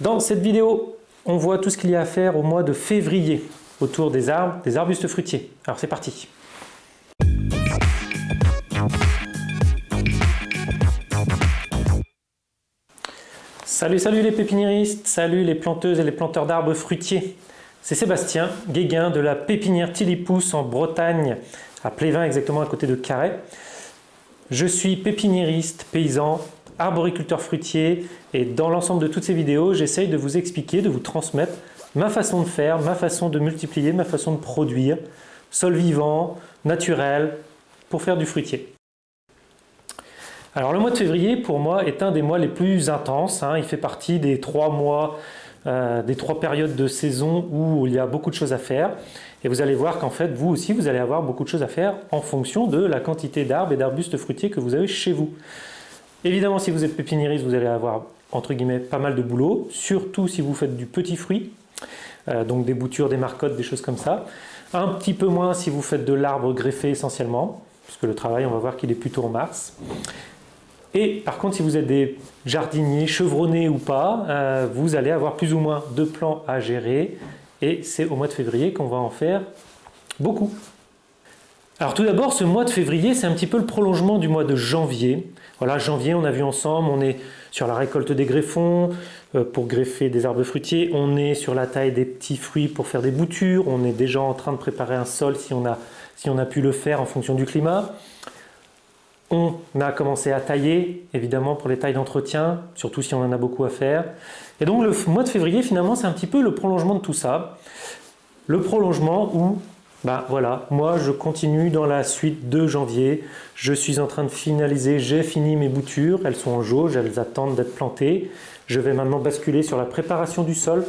Dans cette vidéo, on voit tout ce qu'il y a à faire au mois de février autour des arbres, des arbustes fruitiers. Alors c'est parti Salut, salut les pépiniéristes, salut les planteuses et les planteurs d'arbres fruitiers. C'est Sébastien Guéguin de la pépinière Tilipousse en Bretagne, à Plévin exactement à côté de Carhaix. Je suis pépiniériste, paysan, arboriculteur fruitier et dans l'ensemble de toutes ces vidéos, j'essaye de vous expliquer, de vous transmettre ma façon de faire, ma façon de multiplier, ma façon de produire, sol vivant, naturel, pour faire du fruitier. Alors le mois de février pour moi est un des mois les plus intenses, hein. il fait partie des trois mois, euh, des trois périodes de saison où il y a beaucoup de choses à faire et vous allez voir qu'en fait vous aussi vous allez avoir beaucoup de choses à faire en fonction de la quantité d'arbres et d'arbustes fruitiers que vous avez chez vous. Évidemment, si vous êtes pépiniériste, vous allez avoir entre guillemets pas mal de boulot, surtout si vous faites du petit fruit, euh, donc des boutures, des marcottes, des choses comme ça. Un petit peu moins si vous faites de l'arbre greffé essentiellement, puisque le travail, on va voir qu'il est plutôt en mars. Et par contre, si vous êtes des jardiniers, chevronnés ou pas, euh, vous allez avoir plus ou moins de plants à gérer. Et c'est au mois de février qu'on va en faire beaucoup. Alors tout d'abord, ce mois de février, c'est un petit peu le prolongement du mois de janvier. Janvier, on a vu ensemble, on est sur la récolte des greffons euh, pour greffer des arbres fruitiers, on est sur la taille des petits fruits pour faire des boutures, on est déjà en train de préparer un sol si on a, si on a pu le faire en fonction du climat. On a commencé à tailler, évidemment pour les tailles d'entretien, surtout si on en a beaucoup à faire. Et donc le mois de février, finalement, c'est un petit peu le prolongement de tout ça. Le prolongement où bah voilà, moi je continue dans la suite de janvier, je suis en train de finaliser, j'ai fini mes boutures, elles sont en jauge, elles attendent d'être plantées. Je vais maintenant basculer sur la préparation du sol.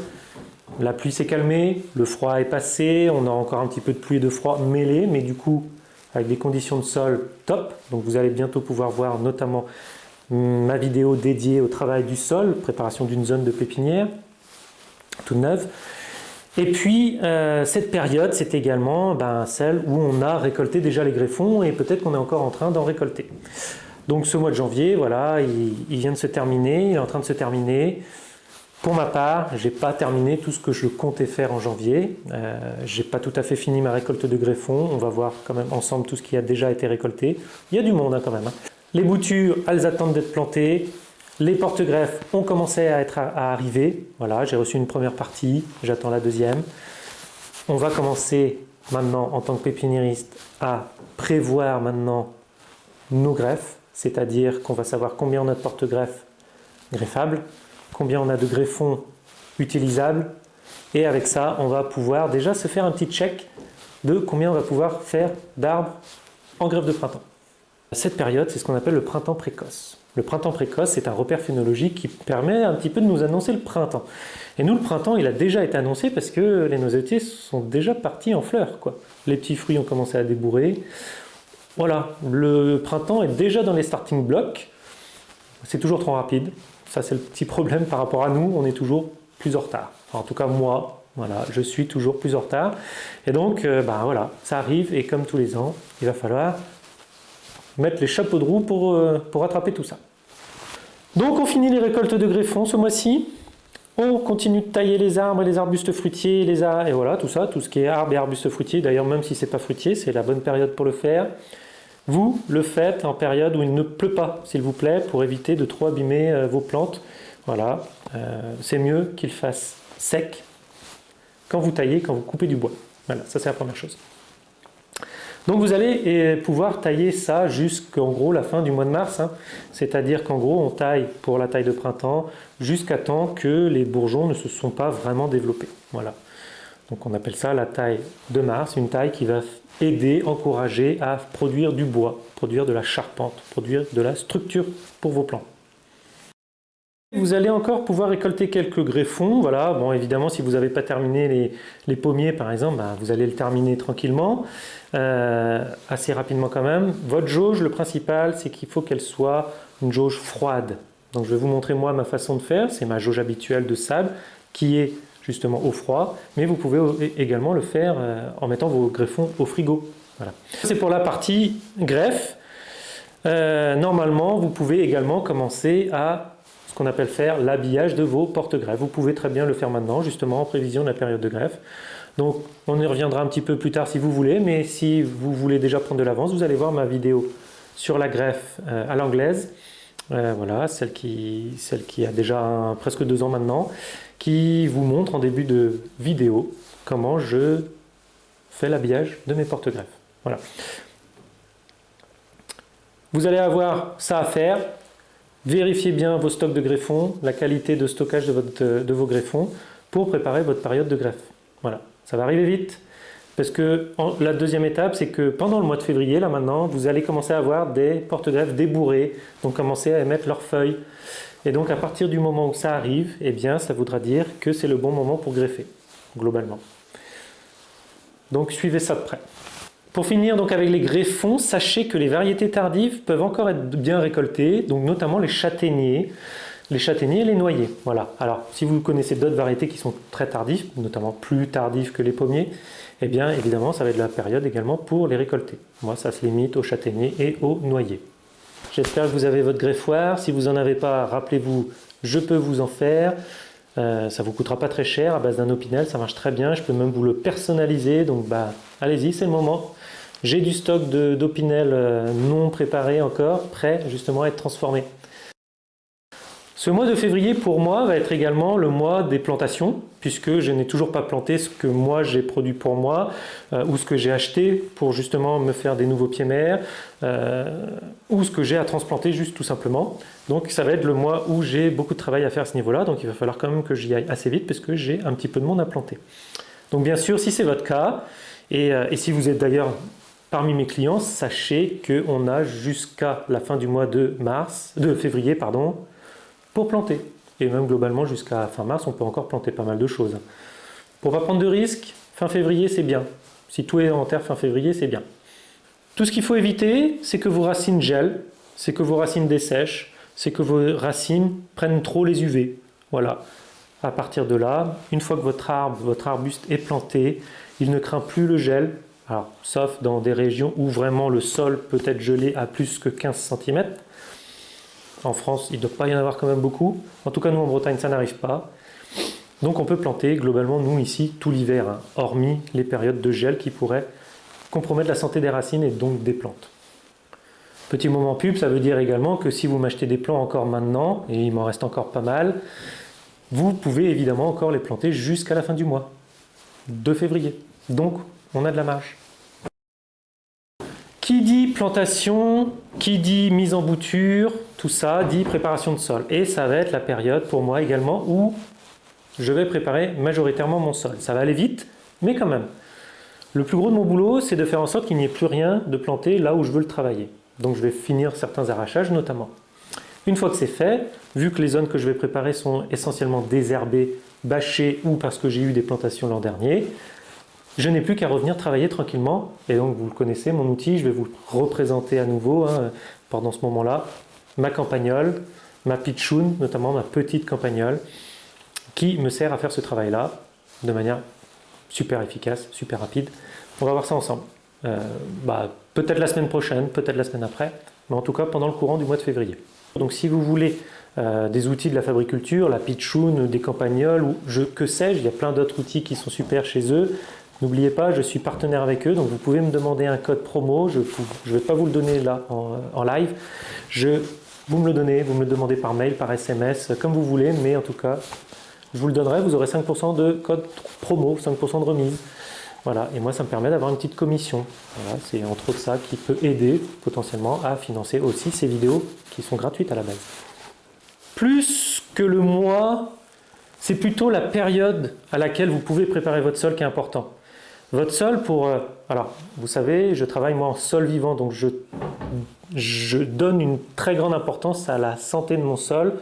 La pluie s'est calmée, le froid est passé, on a encore un petit peu de pluie et de froid mêlés, mais du coup avec des conditions de sol top. Donc vous allez bientôt pouvoir voir notamment ma vidéo dédiée au travail du sol, préparation d'une zone de pépinière toute neuve. Et puis, euh, cette période, c'est également ben, celle où on a récolté déjà les greffons et peut-être qu'on est encore en train d'en récolter. Donc ce mois de janvier, voilà, il, vient de se terminer, il est en train de se terminer. Pour ma part, je n'ai pas terminé tout ce que je comptais faire en janvier. Euh, je n'ai pas tout à fait fini ma récolte de greffons. On va voir quand même ensemble tout ce qui a déjà été récolté. Il y a du monde hein, quand même. Hein. Les boutures, elles attendent d'être plantées. Les porte-greffes ont commencé à, être à, arriver. Voilà, j'ai reçu une première partie, j'attends la deuxième. On va commencer maintenant en tant que pépiniériste à prévoir maintenant nos greffes, c'est-à-dire qu'on va savoir combien on a de porte-greffes greffables, combien on a de greffons utilisables et avec ça on va pouvoir déjà se faire un petit check de combien on va pouvoir faire d'arbres en greffe de printemps. Cette période, c'est ce qu'on appelle le printemps précoce. Le printemps précoce, c'est un repère phénologique qui permet un petit peu de nous annoncer le printemps. Et nous, le printemps, il a déjà été annoncé parce que les noisetiers sont déjà partis en fleurs. Quoi. Les petits fruits ont commencé à débourrer. Voilà, le printemps est déjà dans les starting blocks. C'est toujours trop rapide. Ça, c'est le petit problème par rapport à nous. On est toujours plus en retard. en tout cas, moi, voilà, je suis toujours plus en retard. Et donc, euh, ben voilà, ça arrive. Et comme tous les ans, il va falloir mettre les chapeaux de roue pour, euh, pour rattraper tout ça. Donc on finit les récoltes de greffons ce mois-ci. On continue de tailler les arbres et les arbustes fruitiers, les et voilà, tout ça, tout ce qui est arbres et arbustes fruitiers. D'ailleurs, même si ce n'est pas fruitier, c'est la bonne période pour le faire. Vous le faites en période où il ne pleut pas, s'il vous plaît, pour éviter de trop abîmer euh, vos plantes. Voilà, euh, c'est mieux qu'il fasse sec quand vous taillez, quand vous coupez du bois. Voilà, ça c'est la première chose. Donc vous allez eh, pouvoir tailler ça jusqu'en gros la fin du mois de mars. Hein. C'est-à-dire qu'en gros on taille pour la taille de printemps jusqu'à temps que les bourgeons ne se sont pas vraiment développés. Voilà. Donc on appelle ça la taille de mars, une taille qui va aider, encourager à produire du bois, produire de la charpente, produire de la structure pour vos plants. Vous allez encore pouvoir récolter quelques greffons. Voilà, bon, évidemment, si vous n'avez pas terminé les, pommiers, par exemple, bah, vous allez le terminer tranquillement, euh, assez rapidement quand même. Votre jauge, le principal, c'est qu'il faut qu'elle soit une jauge froide. Donc, je vais vous montrer moi ma façon de faire. C'est ma jauge habituelle de sable qui est justement au froid, mais vous pouvez également le faire euh, en mettant vos greffons au frigo. Voilà. C'est pour la partie greffe. Euh, normalement, vous pouvez également commencer à qu'on appelle faire l'habillage de vos porte-greffes. Vous pouvez très bien le faire maintenant, justement en prévision de la période de greffe. Donc on y reviendra un petit peu plus tard si vous voulez, mais si vous voulez déjà prendre de l'avance, vous allez voir ma vidéo sur la greffe euh, à l'anglaise, euh, voilà, celle qui, celle qui a déjà presque deux ans maintenant, qui vous montre en début de vidéo comment je fais l'habillage de mes porte-greffes. Voilà. Vous allez avoir ça à faire. Vérifiez bien vos stocks de greffons, la qualité de stockage de, vos greffons pour préparer votre période de greffe. Voilà, ça va arriver vite. Parce que la deuxième étape, c'est que pendant le mois de février, là maintenant, vous allez commencer à avoir des porte-greffes débourrés, donc commencer à émettre leurs feuilles. Et donc à partir du moment où ça arrive, eh bien ça voudra dire que c'est le bon moment pour greffer, globalement. Donc suivez ça de près. Pour finir donc avec les greffons, sachez que les variétés tardives peuvent encore être bien récoltées, donc notamment les châtaigniers, les châtaigniers et les noyers. Voilà. Alors si vous connaissez d'autres variétés qui sont très tardives, notamment plus tardives que les pommiers, eh bien évidemment ça va être la période également pour les récolter. Moi ça se limite aux châtaigniers et aux noyers. J'espère que vous avez votre greffoir. Si vous n'en avez pas, rappelez-vous, je peux vous en faire. Euh, ça vous coûtera pas très cher à base d'un opinel, ça marche très bien. Je peux même vous le personnaliser, donc bah, allez-y, c'est le moment. J'ai du stock d'opinel euh, non préparé encore, prêt justement à être transformé. Ce mois de février pour moi va être également le mois des plantations puisque je n'ai toujours pas planté ce que moi j'ai produit pour moi euh, ou ce que j'ai acheté pour justement me faire des nouveaux pieds mères euh, ou ce que j'ai à transplanter juste tout simplement. Donc ça va être le mois où j'ai beaucoup de travail à faire à ce niveau-là donc il va falloir quand même que j'y aille assez vite parce que j'ai un petit peu de monde à planter. Donc bien sûr si c'est votre cas et, et si vous êtes d'ailleurs parmi mes clients, sachez qu'on a jusqu'à la fin du mois de mars, de février pour planter. Et même globalement jusqu'à fin mars, on peut encore planter pas mal de choses. Pour pas prendre de risques, fin février c'est bien. Si tout est en terre fin février, c'est bien. Tout ce qu'il faut éviter, c'est que vos racines gèlent, c'est que vos racines dessèchent, c'est que vos racines prennent trop les UV. Voilà. À partir de là, une fois que votre arbre, votre arbuste est planté, il ne craint plus le gel, alors, sauf dans des régions où vraiment le sol peut être gelé à plus que 15 cm. En France, il ne doit pas y en avoir quand même beaucoup. En tout cas, nous en Bretagne, ça n'arrive pas. Donc on peut planter globalement, nous ici, tout l'hiver, hein, hormis les périodes de gel qui pourraient compromettre la santé des racines et donc des plantes. Petit moment pub, ça veut dire également que si vous m'achetez des plants encore maintenant, et il m'en reste encore pas mal, vous pouvez évidemment encore les planter jusqu'à la fin du mois, de février. Donc on a de la marge. Qui dit plantation, qui dit mise en bouture, tout ça dit préparation de sol. Et ça va être la période pour moi également où je vais préparer majoritairement mon sol. Ça va aller vite, mais quand même. Le plus gros de mon boulot, c'est de faire en sorte qu'il n'y ait plus rien de planté là où je veux le travailler. Donc je vais finir certains arrachages notamment. Une fois que c'est fait, vu que les zones que je vais préparer sont essentiellement désherbées, bâchées ou parce que j'ai eu des plantations l'an dernier, je n'ai plus qu'à revenir travailler tranquillement. Et donc, vous le connaissez, mon outil, je vais vous représenter à nouveau hein, pendant ce moment-là. Ma campagnole, ma pitchoun, notamment ma petite campagnole, qui me sert à faire ce travail-là de manière super efficace, super rapide. On va voir ça ensemble. Euh, bah, peut-être la semaine prochaine, peut-être la semaine après, mais en tout cas pendant le courant du mois de février. Donc si vous voulez euh, des outils de la fabriculture, la pitchoun, des campagnols, ou je, que sais-je, il y a plein d'autres outils qui sont super chez eux, N'oubliez pas, je suis partenaire avec eux, donc vous pouvez me demander un code promo. Je ne vais pas vous le donner là en, live. Je, vous me le donnez, vous me le demandez par mail, par SMS, comme vous voulez, mais en tout cas, je vous le donnerai. Vous aurez 5% de code promo, 5% de remise. Voilà, et moi ça me permet d'avoir une petite commission. Voilà, c'est entre autres ça qui peut aider potentiellement à financer aussi ces vidéos qui sont gratuites à la base. Plus que le mois, c'est plutôt la période à laquelle vous pouvez préparer votre sol qui est important. Votre sol pour... Euh, alors, vous savez, je travaille moi en sol vivant, donc je, je donne une très grande importance à la santé de mon sol.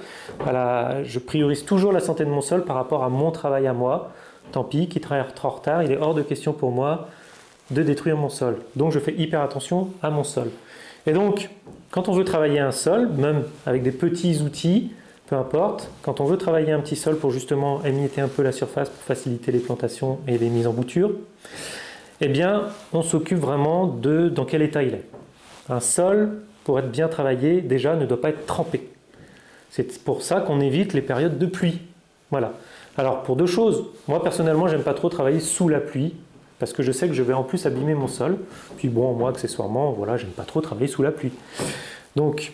je priorise toujours la santé de mon sol par rapport à mon travail à moi. Tant pis, qui travaille trop en retard, il est hors de question pour moi de détruire mon sol. Donc je fais hyper attention à mon sol. Et donc, quand on veut travailler un sol, même avec des petits outils, peu importe, quand on veut travailler un petit sol pour justement émietter un peu la surface pour faciliter les plantations et les mises en bouture, eh bien, on s'occupe vraiment de dans quel état il est. Un sol, pour être bien travaillé, déjà ne doit pas être trempé. C'est pour ça qu'on évite les périodes de pluie. Voilà. Alors pour deux choses, moi personnellement j'aime pas trop travailler sous la pluie parce que je sais que je vais en plus abîmer mon sol. Puis bon, moi accessoirement, voilà, j'aime pas trop travailler sous la pluie. Donc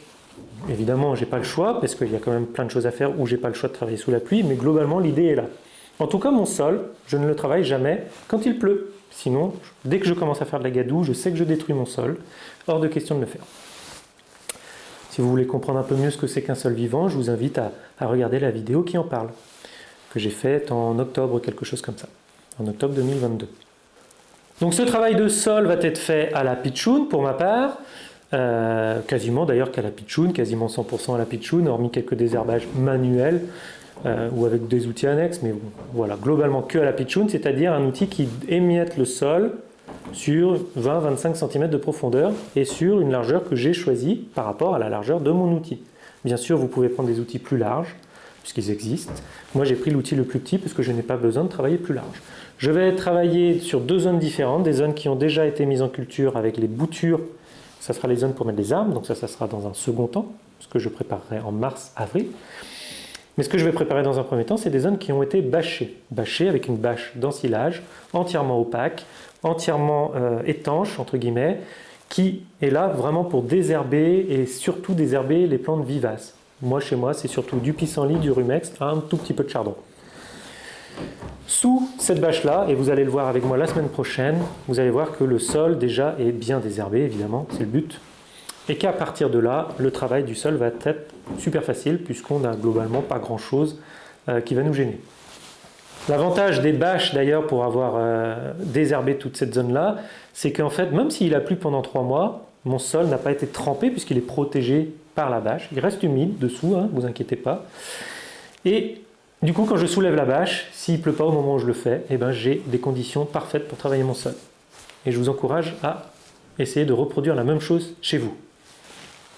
évidemment, j'ai pas le choix parce qu'il y a quand même plein de choses à faire où j'ai pas le choix de travailler sous la pluie, mais globalement l'idée est là. En tout cas, mon sol, je ne le travaille jamais quand il pleut. Sinon, dès que je commence à faire de la gadoue, je sais que je détruis mon sol. Hors de question de le faire. Si vous voulez comprendre un peu mieux ce que c'est qu'un sol vivant, je vous invite à, regarder la vidéo qui en parle, que j'ai faite en octobre, quelque chose comme ça, en octobre 2022. Donc ce travail de sol va être fait à la pitchoun pour ma part, euh, quasiment d'ailleurs qu'à la pitchoun, quasiment 100% à la pitchoun, hormis quelques désherbages manuels euh, ou avec des outils annexes, mais voilà, globalement que à la pitchoun, c'est-à-dire un outil qui émiette le sol sur 20-25 cm de profondeur et sur une largeur que j'ai choisie par rapport à la largeur de mon outil. Bien sûr, vous pouvez prendre des outils plus larges, puisqu'ils existent. Moi, j'ai pris l'outil le plus petit parce que je n'ai pas besoin de travailler plus large. Je vais travailler sur deux zones différentes, des zones qui ont déjà été mises en culture avec les boutures. Ça sera les zones pour mettre les armes, donc ça, ça sera dans un second temps, ce que je préparerai en mars-avril. Mais ce que je vais préparer dans un premier temps, c'est des zones qui ont été bâchées. Bâchées avec une bâche d'ensilage, entièrement opaque, entièrement euh, étanche, entre guillemets, qui est là vraiment pour désherber et surtout désherber les plantes vivaces. Moi, chez moi, c'est surtout du pissenlit, du rumex, un tout petit peu de chardon. Sous cette bâche-là, et vous allez le voir avec moi la semaine prochaine, vous allez voir que le sol déjà est bien désherbé, évidemment, c'est le but et qu'à partir de là, le travail du sol va être super facile puisqu'on n'a globalement pas grand chose euh, qui va nous gêner. L'avantage des bâches d'ailleurs pour avoir euh, désherbé toute cette zone-là, c'est qu'en fait, même s'il a plu pendant trois mois, mon sol n'a pas été trempé puisqu'il est protégé par la bâche. Il reste humide dessous, ne hein, vous inquiétez pas. Du coup, quand je soulève la bâche, s'il ne pleut pas au moment où je le fais, eh ben, j'ai des conditions parfaites pour travailler mon sol. Et je vous encourage à essayer de reproduire la même chose chez vous.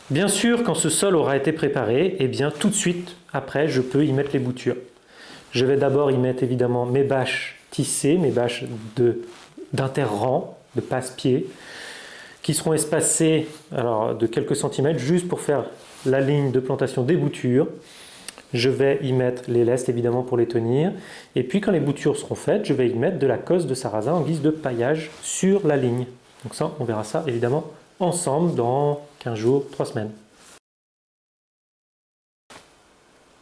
Bien sûr, quand ce sol aura été préparé, eh bien tout de suite après, je peux y mettre les boutures. Je vais d'abord y mettre évidemment mes bâches tissées, mes bâches d'interrang, de, de passe-pied, qui seront espacées alors, de quelques centimètres juste pour faire la ligne de plantation des boutures. Je vais y mettre les lestes évidemment pour les tenir. Et puis quand les boutures seront faites, je vais y mettre de la cosse de sarrasin en guise de paillage sur la ligne. Donc ça, on verra ça évidemment ensemble dans 15 jours, 3 semaines.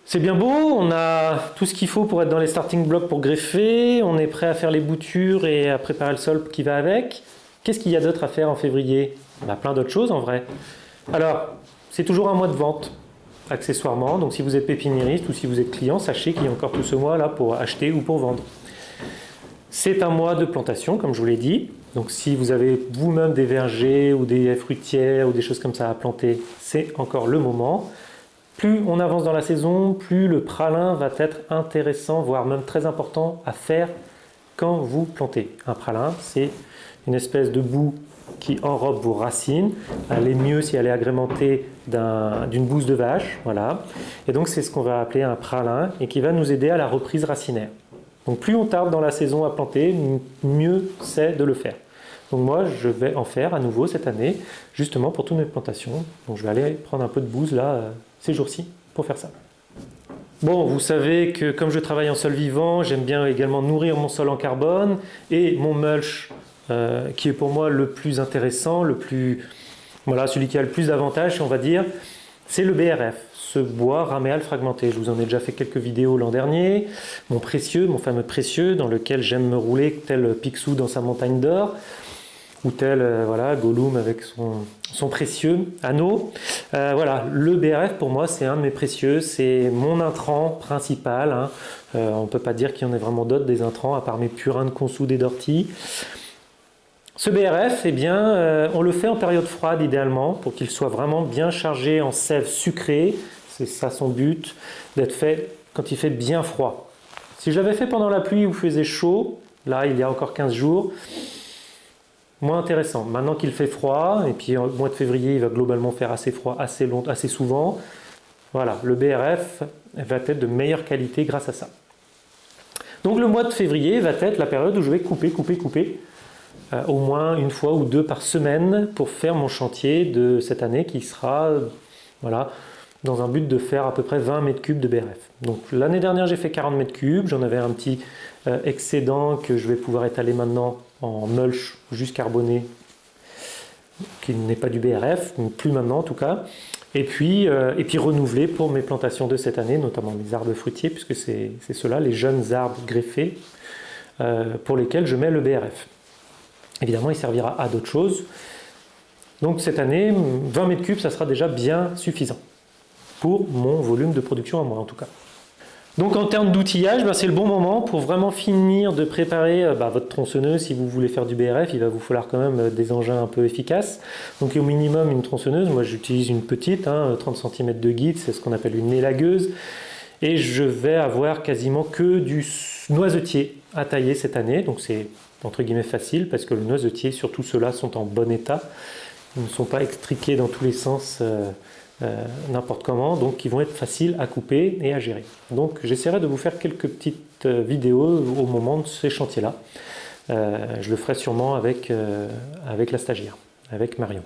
C'est bien beau, on a tout ce qu'il faut pour être dans les starting blocks pour greffer, on est prêt à faire les boutures et à préparer le sol qui va avec. Qu'est-ce qu'il y a d'autre à faire en février? On a plein d'autres choses en vrai. Alors, c'est toujours un mois de vente, accessoirement, donc si vous êtes pépiniériste ou si vous êtes client, sachez qu'il y a encore tout ce mois là pour acheter ou pour vendre. C'est un mois de plantation, comme je vous l'ai dit. Donc si vous avez vous-même des vergers ou des fruitières ou des choses comme ça à planter, c'est encore le moment. Plus on avance dans la saison, plus le pralin va être intéressant, voire même très important à faire quand vous plantez. Un pralin, c'est une espèce de boue qui enrobe vos racines. Elle est mieux si elle est agrémentée d'une bouse de vache. Voilà. Et donc c'est ce qu'on va appeler un pralin et qui va nous aider à la reprise racinaire. Donc plus on tarde dans la saison à planter, mieux c'est de le faire. Donc moi, je vais en faire à nouveau cette année, justement pour toutes mes plantations. Donc je vais aller prendre un peu de bouse là, euh, ces jours-ci, pour faire ça. Bon, vous savez que comme je travaille en sol vivant, j'aime bien également nourrir mon sol en carbone et mon mulch, euh, qui est pour moi le plus intéressant, le plus, voilà, celui qui a le plus d'avantages, on va dire, c'est le BRF ce bois raméal fragmenté. Je vous en ai déjà fait quelques vidéos l'an dernier. Mon précieux, mon fameux précieux, dans lequel j'aime me rouler tel Picsou dans sa montagne d'or, ou tel euh, voilà, Gollum avec son, précieux anneau. Euh, voilà, le BRF pour moi c'est un de mes précieux, c'est mon intrant principal. Hein. On ne peut pas dire qu'il y en ait vraiment d'autres des intrants, à part mes purins de consou et d'ortie. Ce BRF, eh bien, on le fait en période froide idéalement pour qu'il soit vraiment bien chargé en sève sucrée, c'est ça son but, d'être fait quand il fait bien froid. Si j'avais fait pendant la pluie où il faisait chaud, là il y a encore 15 jours, moins intéressant. Maintenant qu'il fait froid, et puis au mois de février il va globalement faire assez froid assez, long, assez souvent, voilà, le BRF va être de meilleure qualité grâce à ça. Donc le mois de février va être la période où je vais couper, couper, couper, euh, au moins une fois ou deux par semaine pour faire mon chantier de cette année qui sera voilà, dans un but de faire à peu près 20 mètres cubes de BRF. Donc l'année dernière j'ai fait 40 mètres cubes, j'en avais un petit euh, excédent que je vais pouvoir étaler maintenant en mulch juste carboné qui n'est pas du BRF, plus maintenant en tout cas, et puis, euh, et puis renouveler pour mes plantations de cette année, notamment mes arbres fruitiers, puisque c'est ceux-là, les jeunes arbres greffés, pour lesquels je mets le BRF. Évidemment, il servira à d'autres choses. Donc cette année, 20 mètres cubes, ça sera déjà bien suffisant pour mon volume de production à moi en tout cas. Donc en termes d'outillage, ben, c'est le bon moment pour vraiment finir de préparer euh, bah, votre tronçonneuse. Si vous voulez faire du BRF, il va vous falloir quand même euh, des engins un peu efficaces. Donc au minimum une tronçonneuse, moi j'utilise une petite, 30 hein, cm de guide, c'est ce qu'on appelle une élagueuse. Et je vais avoir quasiment que du noisetier à tailler cette année. Donc c'est entre guillemets facile parce que le noisetier, surtout ceux-là, sont en bon état. Ils ne sont pas extriqués dans tous les sens. Euh, euh, n'importe comment, donc ils vont être faciles à couper et à gérer. Donc j'essaierai de vous faire quelques petites euh, vidéos au moment de ces chantiers-là. Je le ferai sûrement avec, avec la stagiaire, avec Marion.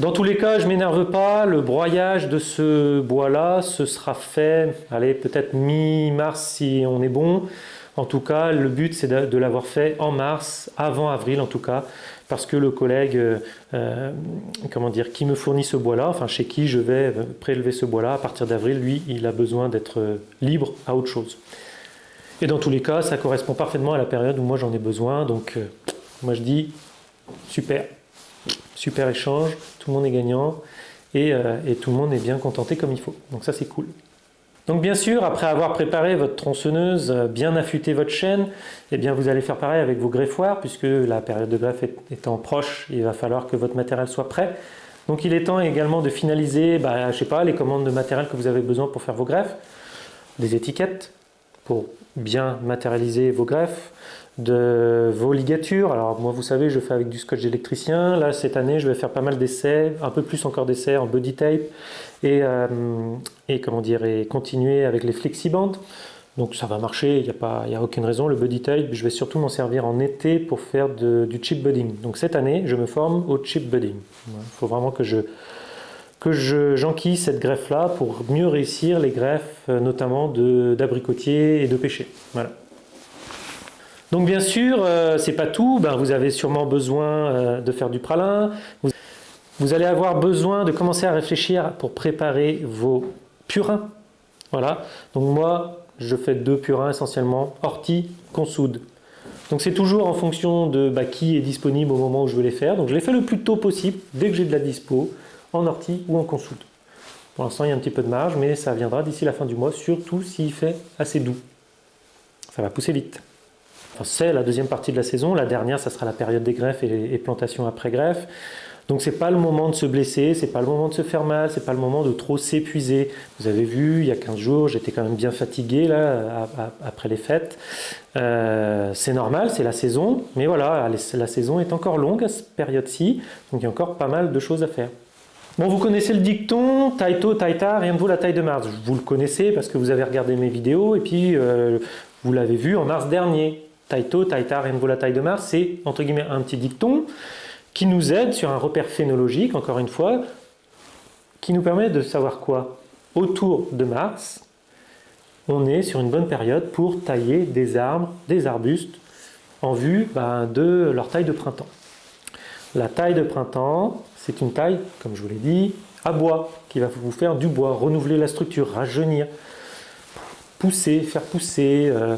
Dans tous les cas, je ne m'énerve pas, le broyage de ce bois-là, ce sera fait, allez, peut-être mi-mars si on est bon. En tout cas, le but c'est de, l'avoir fait en mars, avant avril en tout cas, parce que le collègue euh, comment dire, qui me fournit ce bois-là, enfin chez qui je vais prélever ce bois-là, à partir d'avril, lui, il a besoin d'être libre à autre chose. Et dans tous les cas, ça correspond parfaitement à la période où moi j'en ai besoin, donc euh, moi je dis super, super échange, tout le monde est gagnant, et, euh, et tout le monde est bien contenté comme il faut. Donc ça c'est cool. Donc bien sûr, après avoir préparé votre tronçonneuse, euh, bien affûté votre chaîne, eh bien vous allez faire pareil avec vos greffoirs, puisque la période de greffe étant proche, il va falloir que votre matériel soit prêt. Donc il est temps également de finaliser, bah, je les commandes de matériel que vous avez besoin pour faire vos greffes, des étiquettes pour bien matérialiser vos greffes, de vos ligatures. Alors moi vous savez je fais avec du scotch d'électricien. Là cette année je vais faire pas mal d'essais, un peu plus encore d'essais en body tape et, euh, et comment dire et continuer avec les flexibandes. Donc ça va marcher, il n'y a, pas, a aucune raison. Le body tape, je vais surtout m'en servir en été pour faire du chip budding. Donc cette année, je me forme au chip budding. Il faut vraiment que je que j'enquille cette greffe-là pour mieux réussir les greffes, euh, notamment d'abricotier et de pêcher. Voilà. Donc bien sûr, euh, c'est pas tout, ben, vous avez sûrement besoin euh, de faire du pralin, vous, allez avoir besoin de commencer à réfléchir pour préparer vos purins. Voilà, donc moi je fais deux purins essentiellement, ortie, consoude. Donc c'est toujours en fonction de bah, qui est disponible au moment où je veux les faire. Donc je les fais le plus tôt possible, dès que j'ai de la dispo, en ortie ou en consoude. Pour l'instant il y a un petit peu de marge, mais ça viendra d'ici la fin du mois, surtout s'il fait assez doux. Ça va pousser vite c'est la deuxième partie de la saison. La dernière, ça sera la période des greffes et, plantations après greffe. Donc c'est pas le moment de se blesser, c'est pas le moment de se faire mal, c'est pas le moment de trop s'épuiser. Vous avez vu, il y a 15 jours, j'étais quand même bien fatigué là après les fêtes. Euh, c'est normal, c'est la saison, mais voilà, la saison est encore longue à cette période-ci, donc il y a encore pas mal de choses à faire. Bon, vous connaissez le dicton, taille tôt, taille tard, rien ne vaut la taille de Mars. Vous le connaissez parce que vous avez regardé mes vidéos et puis euh, vous l'avez vu en mars dernier. Taito, la taille de Mars, c'est entre guillemets un petit dicton qui nous aide sur un repère phénologique, encore une fois, qui nous permet de savoir quoi? Autour de Mars, on est sur une bonne période pour tailler des arbres, des arbustes, en vue ben, de leur taille de printemps. La taille de printemps, c'est une taille, comme je vous l'ai dit, à bois, qui va vous faire du bois, renouveler la structure, rajeunir, pousser, faire pousser, euh,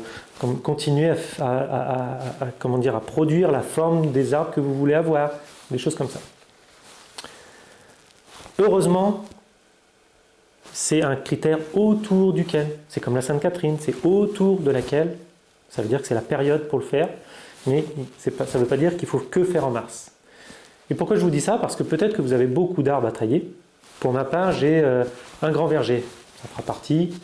continuer à, comment dire, à produire la forme des arbres que vous voulez avoir, des choses comme ça. Heureusement, c'est un critère autour duquel, c'est comme la Sainte-Catherine, c'est autour de laquelle, ça veut dire que c'est la période pour le faire, mais ça ne veut pas dire qu'il faut que faire en mars. Et pourquoi je vous dis ça? Parce que peut-être que vous avez beaucoup d'arbres à tailler. Pour ma part, j'ai euh, un grand verger. Ça fera partie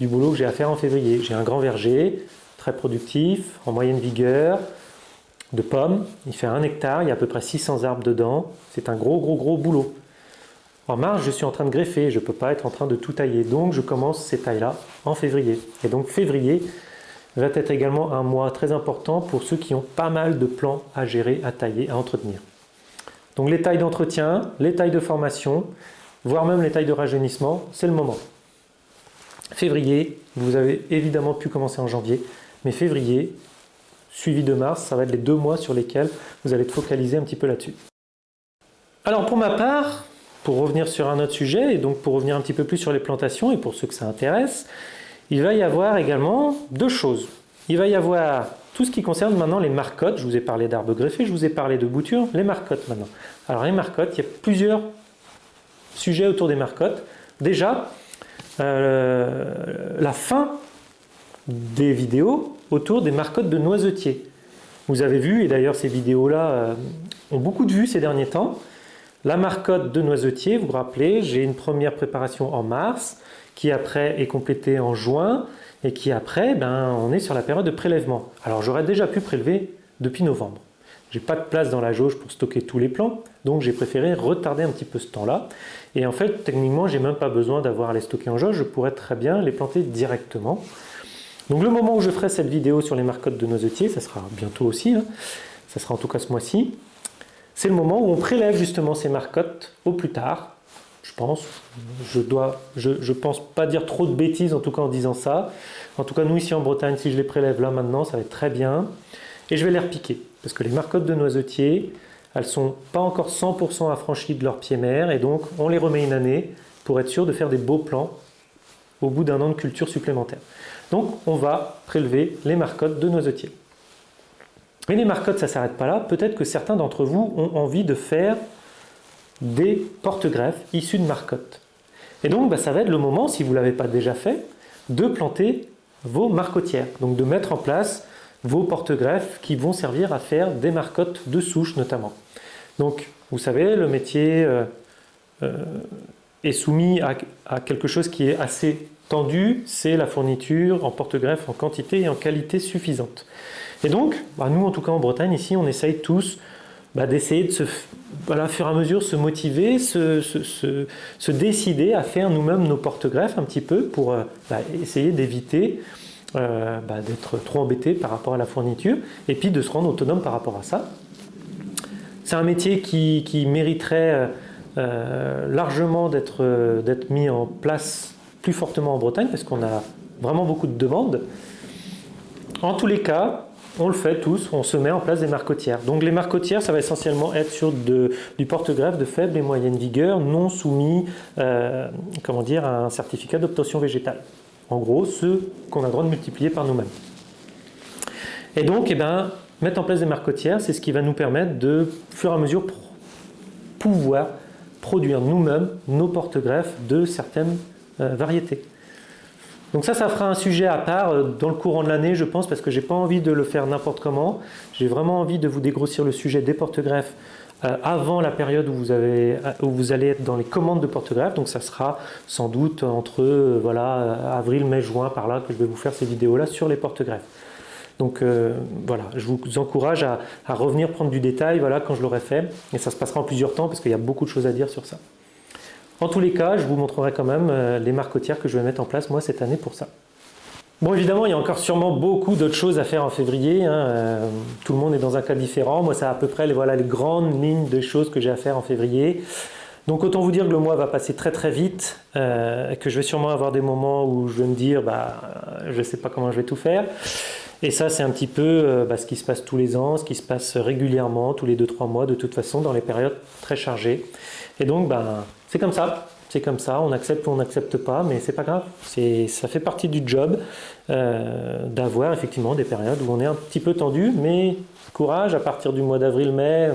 du boulot que j'ai à faire en février. J'ai un grand verger, très productif, en moyenne vigueur, de pommes. Il fait un hectare, il y a à peu près 600 arbres dedans. C'est un gros, gros, gros boulot. En mars, je suis en train de greffer, je ne peux pas être en train de tout tailler. Donc, je commence ces tailles-là en février. Et donc, février va être également un mois très important pour ceux qui ont pas mal de plants à gérer, à tailler, à entretenir. Donc, les tailles d'entretien, les tailles de formation, voire même les tailles de rajeunissement, c'est le moment. Février, vous avez évidemment pu commencer en janvier, mais février, suivi de mars, ça va être les deux mois sur lesquels vous allez te focaliser un petit peu là-dessus. Alors pour ma part, pour revenir sur un autre sujet, et donc pour revenir un petit peu plus sur les plantations, et pour ceux que ça intéresse, il va y avoir également deux choses. Il va y avoir tout ce qui concerne maintenant les marcottes. Je vous ai parlé d'arbres greffés, je vous ai parlé de boutures, les marcottes maintenant. Alors les marcottes, il y a plusieurs sujets autour des marcottes. Déjà, euh, la fin des vidéos autour des marcottes de noisetiers. Vous avez vu, et d'ailleurs ces vidéos-là euh, ont beaucoup de vues ces derniers temps, la marcotte de noisetier, vous vous rappelez, j'ai une première préparation en mars, qui après est complétée en juin, et qui après, ben, on est sur la période de prélèvement. Alors j'aurais déjà pu prélever depuis novembre. J'ai pas de place dans la jauge pour stocker tous les plants, donc j'ai préféré retarder un petit peu ce temps-là. Et en fait, techniquement, j'ai même pas besoin d'avoir à les stocker en jauge, je pourrais très bien les planter directement. Donc le moment où je ferai cette vidéo sur les marcottes de noisetiers, ça sera bientôt aussi, hein, ça sera en tout cas ce mois-ci, c'est le moment où on prélève justement ces marcottes au plus tard, je pense. Je dois, je, je, pense pas dire trop de bêtises en tout cas en disant ça. En tout cas, nous ici en Bretagne, si je les prélève là maintenant, ça va être très bien. Et je vais les repiquer, parce que les marcottes de noisetiers, elles sont pas encore 100% affranchies de leur pied mère, et donc on les remet une année pour être sûr de faire des beaux plants au bout d'un an de culture supplémentaire. Donc on va prélever les marcottes de noisetiers. Mais les marcottes, ça ne s'arrête pas là. Peut-être que certains d'entre vous ont envie de faire des porte-greffes issus de marcottes. Et donc, bah, ça va être le moment, si vous ne l'avez pas déjà fait, de planter vos marcotières. Donc de mettre en place vos porte-greffes qui vont servir à faire des marcottes de souche notamment. Donc, vous savez, le métier euh, euh, est soumis à, quelque chose qui est assez tendu, c'est la fourniture en porte-greffe en quantité et en qualité suffisante. Et donc, bah, nous en tout cas en Bretagne, ici, on essaye tous bah, d'essayer de se, voilà, fur et à mesure se motiver, se, décider à faire nous-mêmes nos porte-greffes un petit peu pour euh, bah, essayer d'éviter euh, bah, d'être trop embêté par rapport à la fourniture et puis de se rendre autonome par rapport à ça. C'est un métier qui, mériterait euh, largement d'être mis en place plus fortement en Bretagne parce qu'on a vraiment beaucoup de demandes. En tous les cas, on le fait tous, on se met en place des marcotières. Donc les marcotières, ça va essentiellement être sur du porte-greffe de faible et moyenne vigueur, non soumis euh, comment dire, à un certificat d'obtention végétale. En gros, ceux qu'on a le droit de multiplier par nous-mêmes. Et donc, eh ben, mettre en place des marcotières, c'est ce qui va nous permettre de, au fur et à mesure, pouvoir produire nous-mêmes nos porte-greffes de certaines euh, variétés. Donc ça, ça fera un sujet à part euh, dans le courant de l'année, je pense, parce que j'ai pas envie de le faire n'importe comment. J'ai vraiment envie de vous dégrossir le sujet des porte-greffes avant la période où vous, allez être dans les commandes de porte-greffes. Donc ça sera sans doute entre voilà, avril, mai, juin, par là, que je vais vous faire ces vidéos-là sur les porte-greffes. Donc voilà, je vous encourage à, revenir prendre du détail voilà, quand je l'aurai fait. Et ça se passera en plusieurs temps parce qu'il y a beaucoup de choses à dire sur ça. En tous les cas, je vous montrerai quand même euh, les marcotières que je vais mettre en place moi cette année pour ça. Bon évidemment, il y a encore sûrement beaucoup d'autres choses à faire en février. Hein, euh, tout le monde est dans un cas différent. Moi, c'est à peu près les, grandes lignes de choses que j'ai à faire en février. Donc autant vous dire que le mois va passer très très vite, euh, que je vais sûrement avoir des moments où je vais me dire bah, je ne sais pas comment je vais tout faire. Et ça c'est un petit peu bah, ce qui se passe tous les ans, ce qui se passe régulièrement, tous les 2-3 mois de toute façon dans les périodes très chargées. Et donc bah, c'est comme ça, c'est comme ça, on accepte ou on n'accepte pas, mais c'est pas grave, ça fait partie du job euh, d'avoir effectivement des périodes où on est un petit peu tendu, mais courage, à partir du mois d'avril-mai,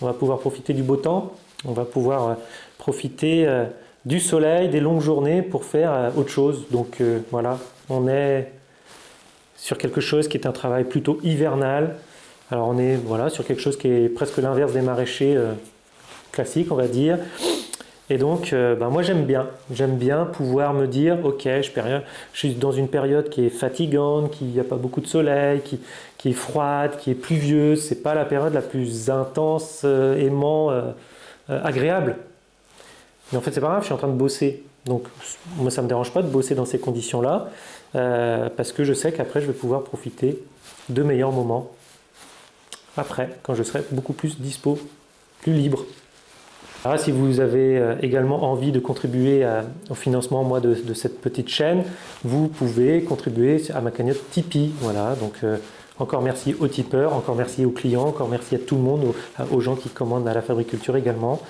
on va pouvoir profiter du beau temps, on va pouvoir euh, profiter euh, du soleil, des longues journées pour faire autre chose. Donc voilà, on est sur quelque chose qui est un travail plutôt hivernal. Alors on est voilà, sur quelque chose qui est presque l'inverse des maraîchers classiques, on va dire. Et donc, euh, ben moi j'aime bien. J'aime bien pouvoir me dire, ok, je, suis dans une période qui est fatigante, qui n'y a pas beaucoup de soleil, qui, est froide, qui est pluvieuse. C'est pas la période la plus intense, euh, aimant, euh, agréable. Mais en fait, c'est pas grave, je suis en train de bosser. Donc, moi, ça me dérange pas de bosser dans ces conditions-là, parce que je sais qu'après, je vais pouvoir profiter de meilleurs moments après, quand je serai beaucoup plus dispo, plus libre. Ah, si vous avez euh, également envie de contribuer au financement moi, de, cette petite chaîne, vous pouvez contribuer à ma cagnotte Tipeee. Voilà, donc euh, encore merci aux tipeurs, encore merci aux clients, encore merci à tout le monde, aux, gens qui commandent à la Fabriculture également.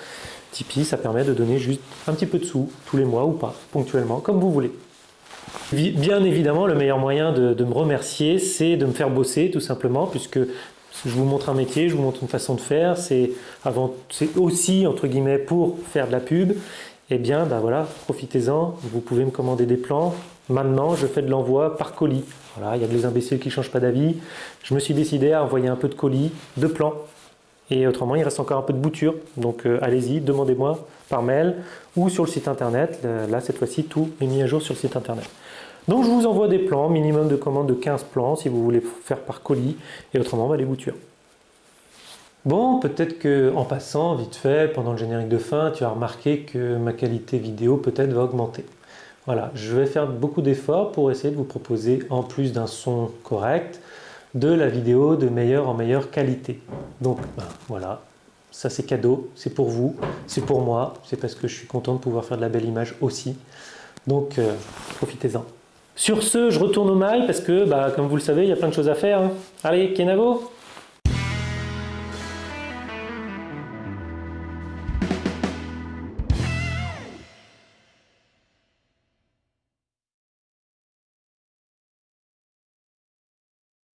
Tipeee, ça permet de donner juste un petit peu de sous tous les mois ou pas, ponctuellement, comme vous voulez. Bien évidemment, le meilleur moyen de me remercier, c'est de me faire bosser tout simplement, puisque je vous montre un métier, je vous montre une façon de faire, c'est aussi entre guillemets pour faire de la pub, eh bien ben voilà, profitez-en, vous pouvez me commander des plans. Maintenant, je fais de l'envoi par colis. Voilà, il y a des imbéciles qui ne changent pas d'avis. Je me suis décidé à envoyer un peu de colis, de plans. Et autrement, il reste encore un peu de bouture. Donc euh, allez-y, demandez-moi par mail ou sur le site internet. Là, cette fois-ci, tout est mis à jour sur le site internet. Donc je vous envoie des plans, minimum de commande de 15 plans si vous voulez faire par colis et autrement bah, les boutures. Bon, peut-être que en passant, vite fait, pendant le générique de fin, tu as remarqué que ma qualité vidéo peut-être va augmenter. Voilà, je vais faire beaucoup d'efforts pour essayer de vous proposer, en plus d'un son correct, de la vidéo de meilleure en meilleure qualité. Donc ben, voilà, ça c'est cadeau, c'est pour vous, c'est pour moi, c'est parce que je suis content de pouvoir faire de la belle image aussi. Donc euh, profitez-en. Sur ce, je retourne au mail parce que, bah, comme vous le savez, il y a plein de choses à faire. Hein. Allez, Kenavo?